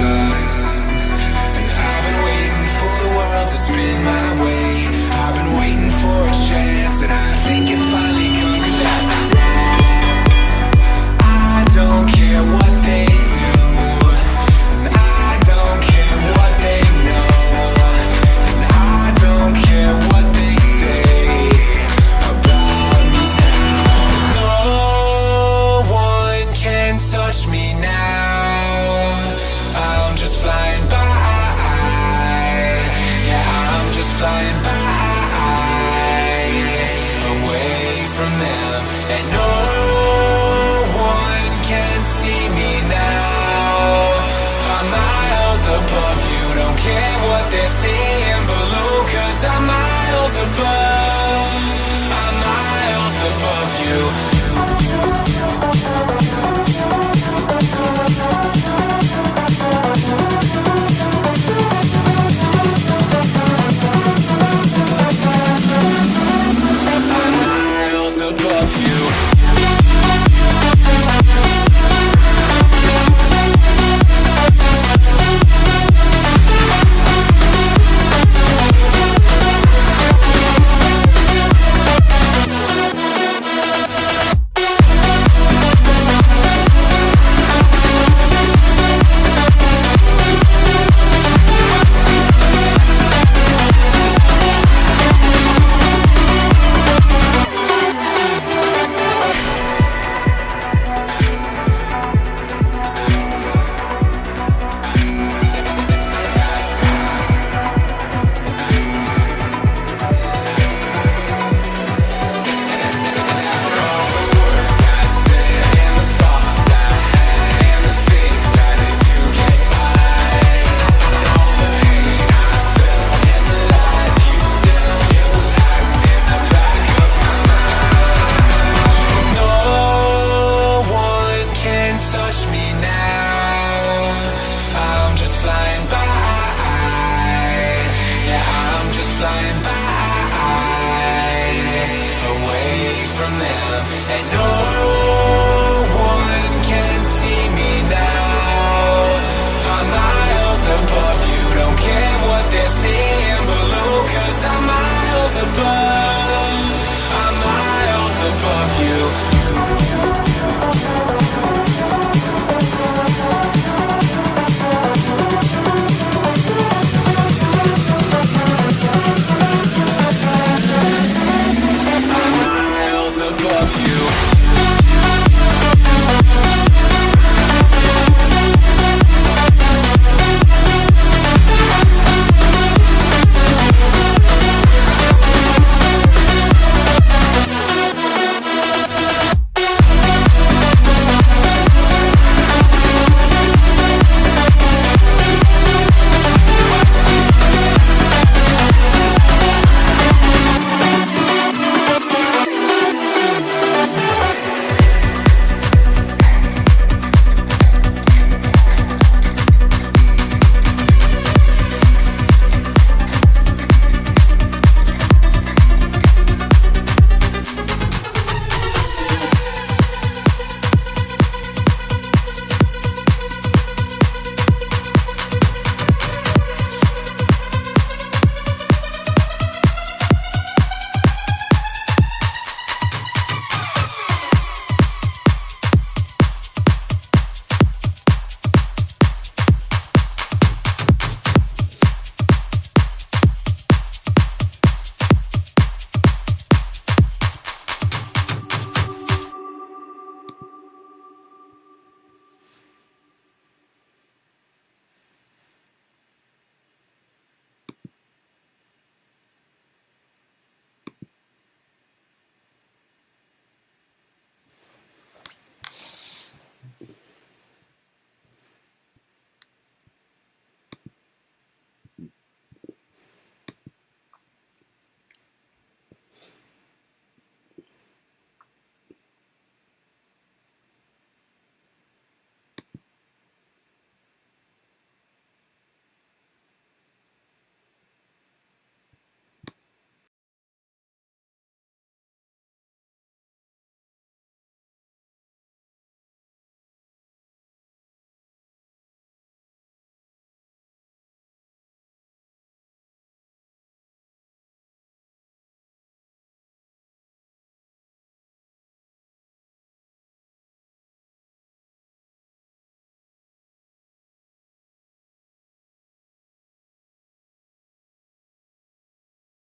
inside